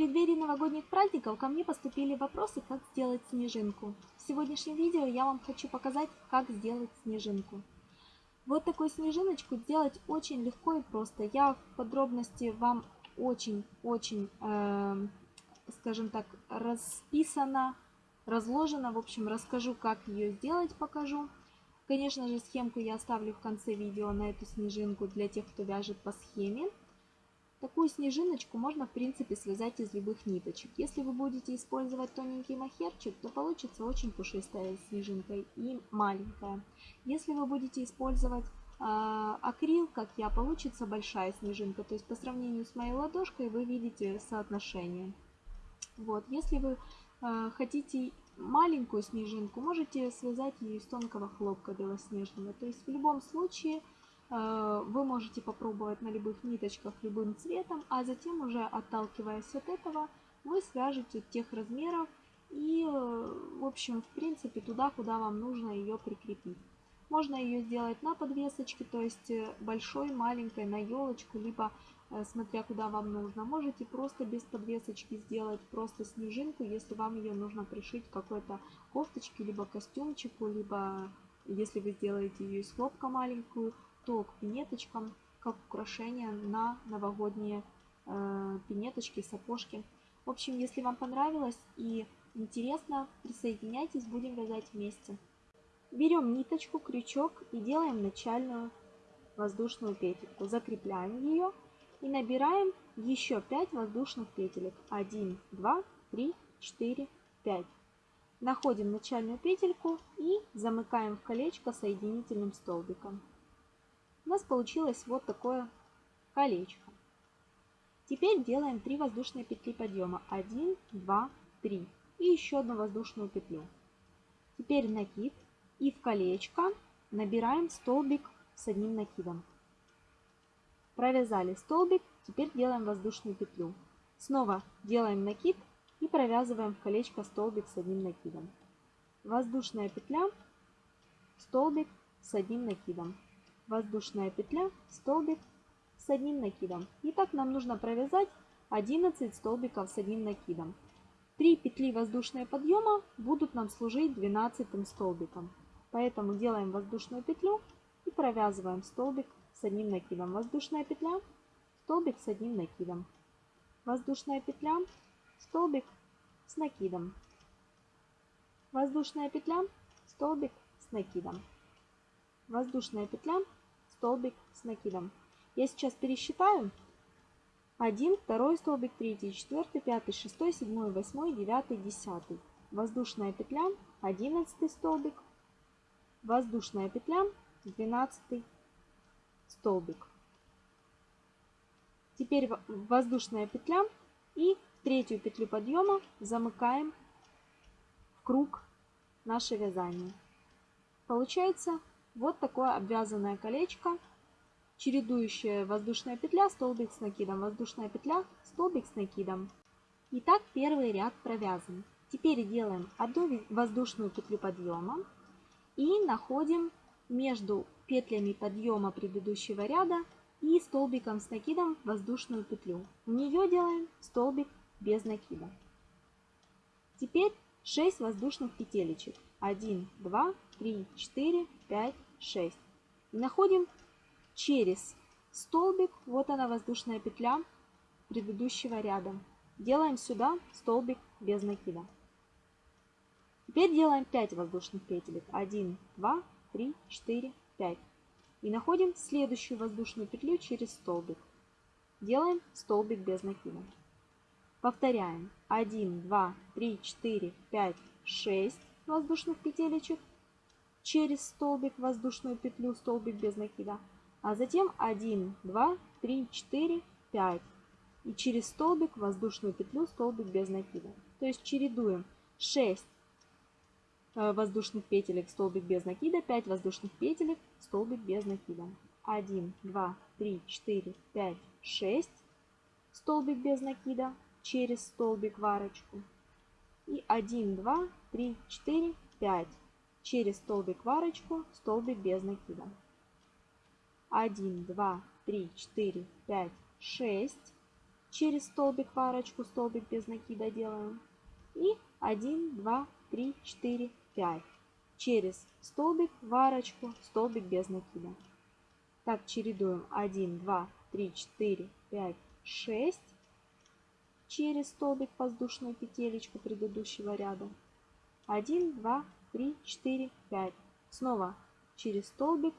преддверии новогодних праздников ко мне поступили вопросы, как сделать снежинку. В сегодняшнем видео я вам хочу показать, как сделать снежинку. Вот такую снежиночку сделать очень легко и просто. Я в подробности вам очень-очень, э, скажем так, расписано, разложено. В общем, расскажу, как ее сделать, покажу. Конечно же, схемку я оставлю в конце видео на эту снежинку для тех, кто вяжет по схеме. Такую снежиночку можно, в принципе, связать из любых ниточек. Если вы будете использовать тоненький махерчик, то получится очень пушистая снежинка и маленькая. Если вы будете использовать э, акрил, как я, получится большая снежинка. То есть по сравнению с моей ладошкой вы видите соотношение. Вот, если вы э, хотите маленькую снежинку, можете связать ее из тонкого хлопка белоснежного. То есть в любом случае вы можете попробовать на любых ниточках любым цветом, а затем уже отталкиваясь от этого, вы свяжете тех размеров и, э, в общем, в принципе, туда, куда вам нужно ее прикрепить. Можно ее сделать на подвесочке, то есть э, большой, маленькой, на елочку, либо смотря куда вам нужно. Можете просто без подвесочки сделать просто снежинку, если вам ее нужно пришить какой-то кофточке, либо костюмчику, либо если вы сделаете ее из хлопка маленькую, то к пинеточкам, как украшение на новогодние э, пинеточки, сапожки. В общем, если вам понравилось и интересно, присоединяйтесь, будем вязать вместе. Берем ниточку, крючок и делаем начальную воздушную петельку. Закрепляем ее и набираем еще 5 воздушных петелек. 1, 2, 3, 4, 5. Находим начальную петельку и замыкаем в колечко соединительным столбиком у нас получилось вот такое колечко. Теперь делаем 3 воздушные петли подъема. 1, 2, 3. И еще одну воздушную петлю. Теперь накид. И в колечко набираем столбик с одним накидом. Провязали столбик. Теперь делаем воздушную петлю. Снова делаем накид и провязываем в колечко столбик с одним накидом. Воздушная петля, столбик с одним накидом воздушная петля, столбик с одним накидом. И так нам нужно провязать 11 столбиков с одним накидом. 3 петли воздушные подъема будут нам служить 12 столбиком. Поэтому делаем воздушную петлю и провязываем столбик с одним накидом. Воздушная петля, столбик с одним накидом. Воздушная петля, столбик с накидом. Воздушная петля, столбик с накидом. Воздушная петля, столбик с накидом. Я сейчас пересчитаю. 1, 2 столбик, 3, 4, 5, 6, 7, 8, 9, 10. Воздушная петля, 11 столбик. Воздушная петля, 12 столбик. Теперь воздушная петля и третью петлю подъема замыкаем в круг наше вязание. Получается вот такое обвязанное колечко, чередующая воздушная петля, столбик с накидом, воздушная петля, столбик с накидом. Итак, первый ряд провязан. Теперь делаем одну воздушную петлю подъема и находим между петлями подъема предыдущего ряда и столбиком с накидом воздушную петлю. В нее делаем столбик без накида. Теперь 6 воздушных петелечек. 1, 2, 3, 4, 5, 6. И находим через столбик, вот она воздушная петля предыдущего ряда. Делаем сюда столбик без накида. Теперь делаем 5 воздушных петелек. 1, 2, 3, 4, 5. И находим следующую воздушную петлю через столбик. Делаем столбик без накида. Повторяем. 1, 2, 3, 4, 5, 6 воздушных петелечек через столбик воздушную петлю, столбик без накида. А затем 1, 2, 3, 4, 5. И через столбик воздушную петлю, столбик без накида. То есть чередуем 6 э, воздушных петелек, столбик без накида, 5 воздушных петелек, столбик без накида. 1, 2, 3, 4, 5, 6. Столбик без накида через столбик в арочку. И 1, 2, 3, 4, 5 через столбик в арочку, столбик без накида. 1, 2, 3, 4, 5, 6. через столбик в арочку, столбик без накида делаем. И 1, 2, 3, 4, 5. Через столбик в арочку, столбик без накида. Так, чередуем 1, 2, 3, 4, 5, 6. Через столбик воздушную петелечку предыдущего ряда. 1, 2, 3, 4, 5. Снова через столбик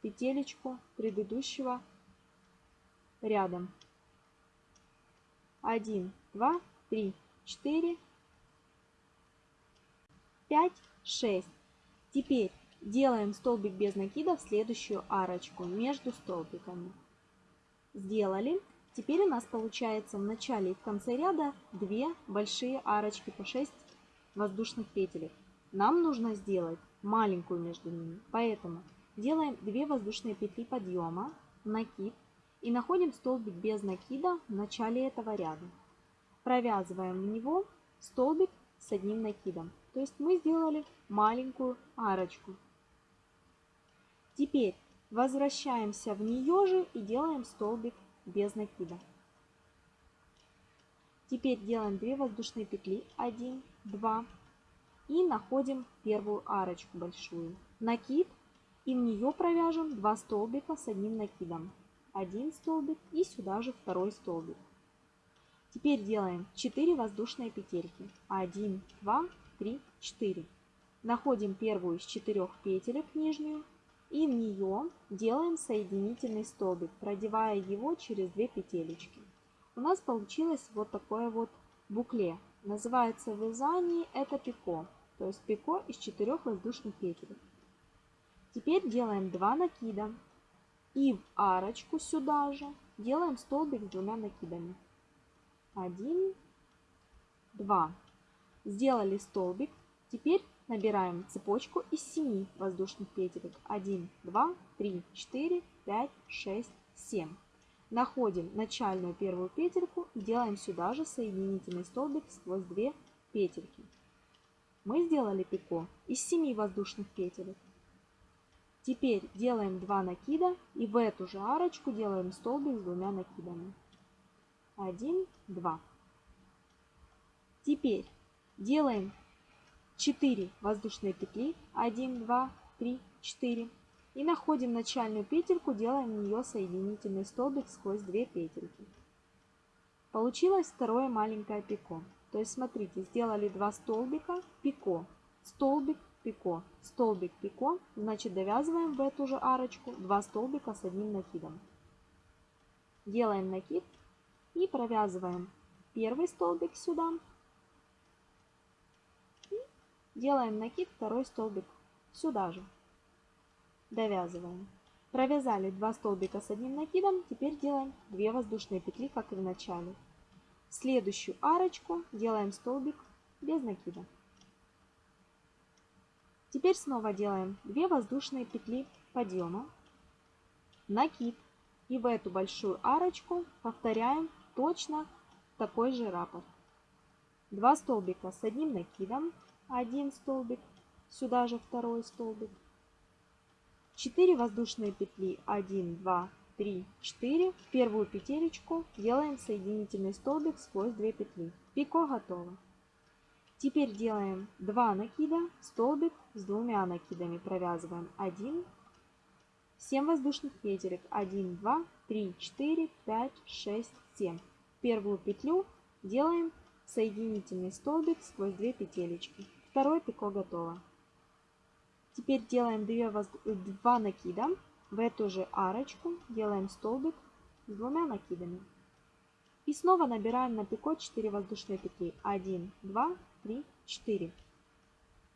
петелечку предыдущего рядом. 1, 2, 3, 4, 5, 6. Теперь делаем столбик без накида в следующую арочку между столбиками. Сделали. Теперь у нас получается в начале и в конце ряда две большие арочки по 6 воздушных петелек. Нам нужно сделать маленькую между ними, поэтому делаем 2 воздушные петли подъема, накид и находим столбик без накида в начале этого ряда. Провязываем в него столбик с одним накидом. То есть мы сделали маленькую арочку. Теперь возвращаемся в нее же и делаем столбик без накида. Теперь делаем 2 воздушные петли, 1, 2 и находим первую арочку большую. Накид и в нее провяжем 2 столбика с одним накидом. Один столбик и сюда же второй столбик. Теперь делаем 4 воздушные петельки. 1, 2, 3, 4. Находим первую из четырех петелек нижнюю и в нее делаем соединительный столбик, продевая его через две петелечки. У нас получилось вот такое вот букле. Называется в это пико, то есть пико из четырех воздушных петель. Теперь делаем 2 накида и в арочку сюда же делаем столбик с двумя накидами. 1, 2. Сделали столбик. Теперь набираем цепочку из 7 воздушных петелек. 1, 2, 3, 4, 5, 6, 7. Находим начальную первую петельку и делаем сюда же соединительный столбик сквозь 2 петельки. Мы сделали пико из 7 воздушных петелек. Теперь делаем 2 накида и в эту же арочку делаем столбик с двумя накидами. 1, 2. Теперь делаем 4 воздушные петли. 1, 2, 3, 4. И находим начальную петельку, делаем в нее соединительный столбик сквозь 2 петельки. Получилось второе маленькое пико. То есть смотрите, сделали 2 столбика, пико, столбик, пико, столбик, пико. Значит довязываем в эту же арочку 2 столбика с одним накидом. Делаем накид и провязываем первый столбик сюда. И делаем накид, второй столбик сюда же. Довязываем. Провязали 2 столбика с одним накидом. Теперь делаем 2 воздушные петли, как и в начале. В следующую арочку делаем столбик без накида. Теперь снова делаем 2 воздушные петли подъема, накид. И в эту большую арочку повторяем точно такой же раппорт. Два столбика с одним накидом, один столбик, сюда же второй столбик. 4 воздушные петли 1, 2, 3, 4. В первую петелечку делаем соединительный столбик сквозь 2 петли. Пико готово. Теперь делаем 2 накида, столбик с двумя накидами провязываем 1, 7 воздушных петелек 1, 2, 3, 4, 5, 6, 7. Первую петлю делаем соединительный столбик сквозь 2 петелечки. Второе пико готово. Теперь делаем 2, воз... 2 накида в эту же арочку, делаем столбик с двумя накидами. И снова набираем на пико 4 воздушные петли. 1, 2, 3, 4.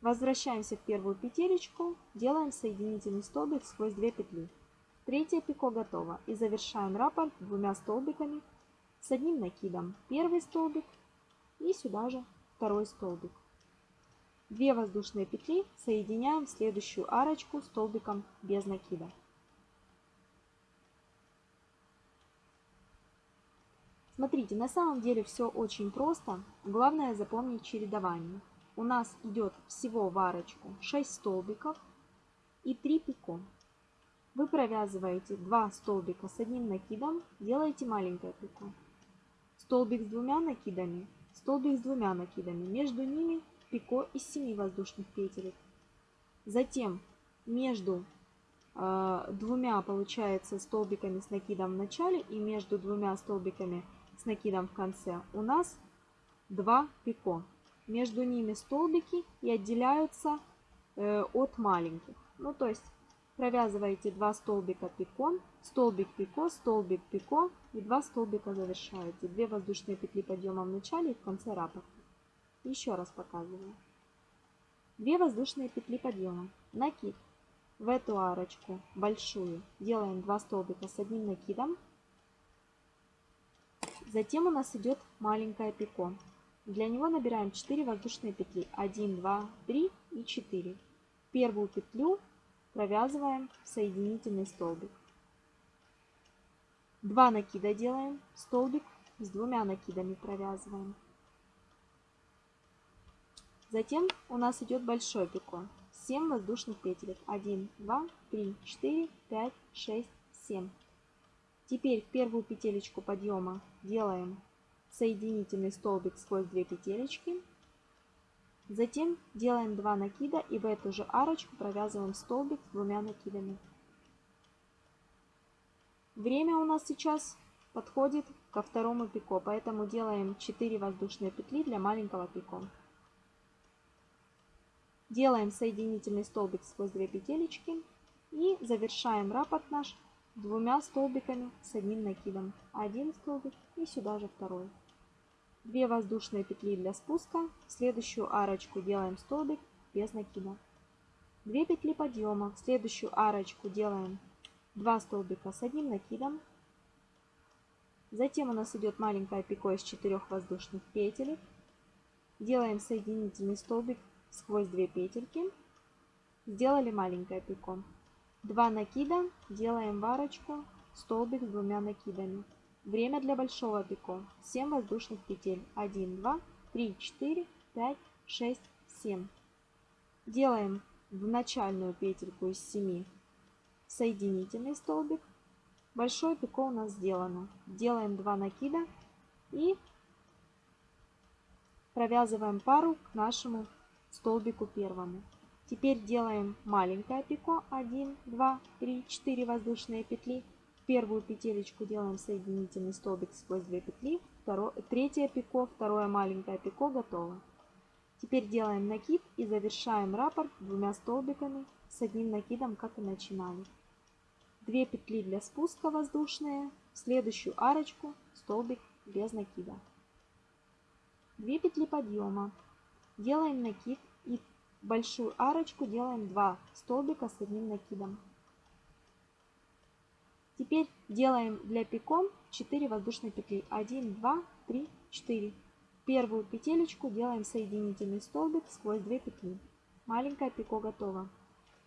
Возвращаемся в первую петелечку, делаем соединительный столбик сквозь 2 петли. Третье пико готово. И завершаем раппорт двумя столбиками с одним накидом. Первый столбик и сюда же второй столбик. Две воздушные петли соединяем в следующую арочку столбиком без накида. Смотрите, на самом деле все очень просто. Главное запомнить чередование у нас идет всего в арочку 6 столбиков и 3 пико. Вы провязываете 2 столбика с одним накидом, делаете маленькое пико. столбик с двумя накидами, столбик с двумя накидами. Между ними пико из 7 воздушных петелек. Затем между э, двумя, получается, столбиками с накидом в начале и между двумя столбиками с накидом в конце у нас 2 пико. Между ними столбики и отделяются э, от маленьких. Ну, то есть провязываете 2 столбика пико, столбик пико, столбик пико и 2 столбика завершаете. 2 воздушные петли подъема в начале и в конце раппорта. Еще раз показываю. 2 воздушные петли подъема, накид. В эту арочку большую делаем 2 столбика с одним накидом. Затем у нас идет маленькое пико. Для него набираем 4 воздушные петли. 1, 2, 3 и 4. Первую петлю провязываем в соединительный столбик. 2 накида делаем, столбик с двумя накидами провязываем. Затем у нас идет большой пико. 7 воздушных петелек. 1, 2, 3, 4, 5, 6, 7. Теперь в первую петелечку подъема делаем соединительный столбик сквозь 2 петелечки. Затем делаем 2 накида и в эту же арочку провязываем столбик с двумя накидами. Время у нас сейчас подходит ко второму пико, поэтому делаем 4 воздушные петли для маленького пико. Делаем соединительный столбик сквозь две петелечки и завершаем раппорт наш двумя столбиками с одним накидом. Один столбик и сюда же второй. Две воздушные петли для спуска. В следующую арочку делаем столбик без накида. Две петли подъема. В следующую арочку делаем 2 столбика с одним накидом. Затем у нас идет маленькое пико из 4 воздушных петелек. Делаем соединительный столбик сквозь 2 петельки. Сделали маленькое пико. 2 накида, делаем варочку, столбик с двумя накидами. Время для большого пико. 7 воздушных петель. 1, 2, 3, 4, 5, 6, 7. Делаем в начальную петельку из 7 соединительный столбик. Большое пико у нас сделано. Делаем 2 накида и провязываем пару к нашему столбику первому. Теперь делаем маленькое пико. 1, 2, 3, 4 воздушные петли. Первую петелечку делаем соединительный столбик сквозь 2 петли. Второе, третье пико, второе маленькое пико готово. Теперь делаем накид и завершаем раппорт двумя столбиками с одним накидом, как и начинали. 2 петли для спуска воздушные, в следующую арочку столбик без накида. 2 петли подъема, делаем накид и большую арочку делаем 2 столбика с одним накидом. Теперь делаем для пиком 4 воздушные петли. 1, 2, 3, 4. Первую петелечку делаем соединительный столбик сквозь 2 петли. Маленькое пико готово.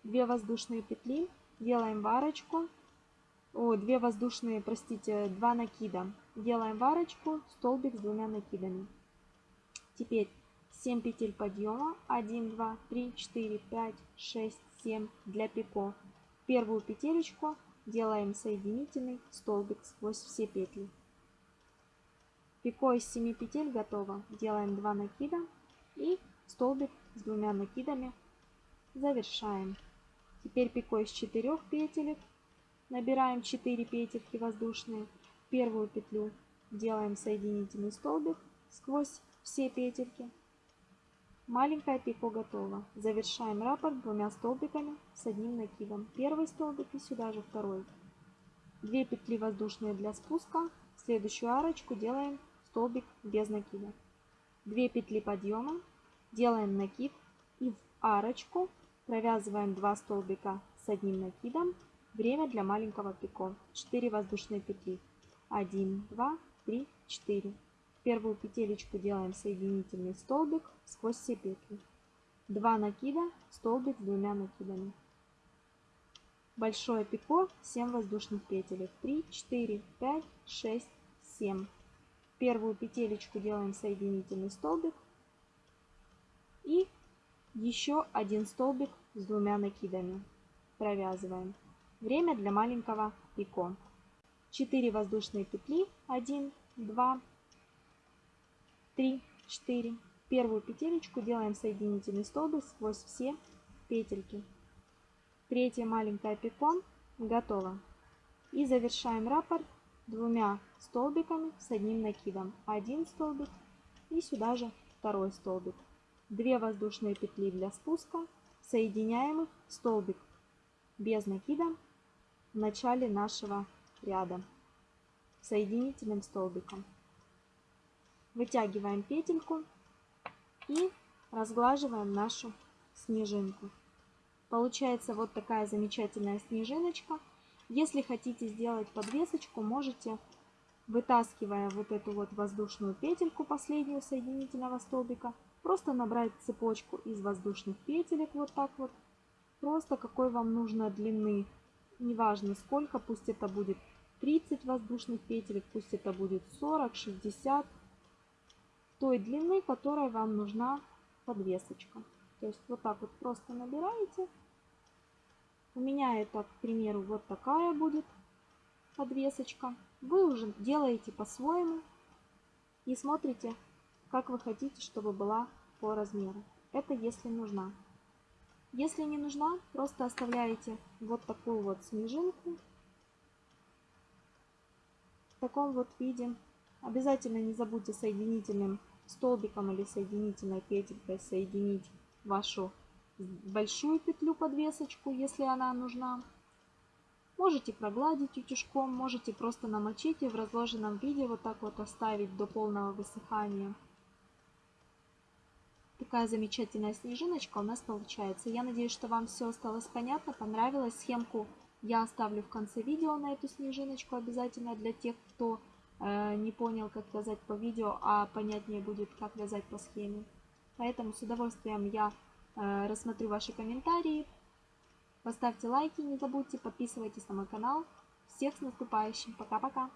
2 воздушные петли, делаем варочку. О, 2 воздушные, простите, 2 накида. Делаем варочку, столбик с двумя накидами. Теперь 7 петель подъема. 1, 2, 3, 4, 5, 6, 7 для пико. Первую петелечку делаем соединительный столбик сквозь все петли. Пико из 7 петель готово. Делаем 2 накида и столбик с двумя накидами завершаем. Теперь пико из 4 петелек. Набираем 4 петельки воздушные. Первую петлю делаем соединительный столбик сквозь все петельки. Маленькое пико готово. Завершаем раппорт двумя столбиками с одним накидом. Первый столбик и сюда же второй. Две петли воздушные для спуска. В следующую арочку делаем столбик без накида. Две петли подъема. Делаем накид и в арочку провязываем 2 столбика с одним накидом. Время для маленького пико. 4 воздушные петли. 1, 2, 3, 4 первую петелечку делаем соединительный столбик сквозь все петли. 2 накида, столбик с двумя накидами. Большое пико, 7 воздушных петелек. 3, 4, 5, 6, 7. Первую петелечку делаем соединительный столбик. И еще один столбик с двумя накидами. Провязываем. Время для маленького пико. 4 воздушные петли. 1, 2, 3, 4. Первую петелечку делаем соединительный столбик сквозь все петельки. Третья маленькая пиком готово. И завершаем раппорт двумя столбиками с одним накидом. Один столбик и сюда же второй столбик. Две воздушные петли для спуска, соединяем их столбик без накида в начале нашего ряда соединительным столбиком. Вытягиваем петельку и разглаживаем нашу снежинку. Получается вот такая замечательная снежиночка. Если хотите сделать подвесочку, можете, вытаскивая вот эту вот воздушную петельку, последнюю соединительного столбика, просто набрать цепочку из воздушных петелек вот так вот. Просто какой вам нужно длины, неважно сколько, пусть это будет 30 воздушных петелек, пусть это будет 40, 60, той длины, которая вам нужна подвесочка. То есть вот так вот просто набираете. У меня это, к примеру, вот такая будет подвесочка. Вы уже делаете по-своему и смотрите, как вы хотите, чтобы была по размеру. Это если нужна. Если не нужна, просто оставляете вот такую вот снежинку в таком вот виде. Обязательно не забудьте соединительным столбиком или соединительной петелькой соединить вашу большую петлю подвесочку, если она нужна. Можете прогладить утюжком, можете просто намочить и в разложенном виде вот так вот оставить до полного высыхания. Такая замечательная снежиночка у нас получается. Я надеюсь, что вам все осталось понятно, понравилось. Схемку я оставлю в конце видео на эту снежиночку обязательно для тех, кто не понял, как вязать по видео, а понятнее будет, как вязать по схеме. Поэтому с удовольствием я э, рассмотрю ваши комментарии. Поставьте лайки, не забудьте, подписывайтесь на мой канал. Всех с наступающим. Пока-пока.